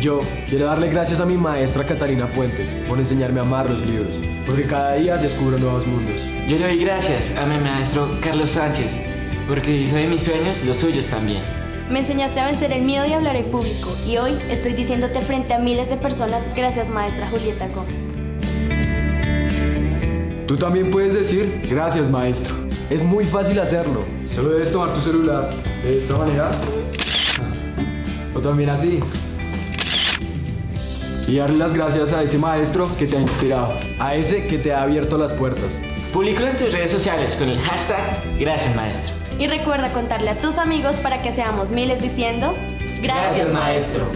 Yo quiero darle gracias a mi maestra Catalina Puentes por enseñarme a amar los libros, porque cada día descubro nuevos mundos. Yo le doy gracias a mi maestro Carlos Sánchez, porque hizo de mis sueños los suyos también. Me enseñaste a vencer el miedo y hablar en público, y hoy estoy diciéndote frente a miles de personas gracias maestra Julieta Gómez. Tú también puedes decir gracias maestro. Es muy fácil hacerlo. Solo debes tomar tu celular de esta manera. O también así. Y darle las gracias a ese maestro que te ha inspirado. A ese que te ha abierto las puertas. Público en tus redes sociales con el hashtag Gracias Maestro. Y recuerda contarle a tus amigos para que seamos miles diciendo Gracias, maestro.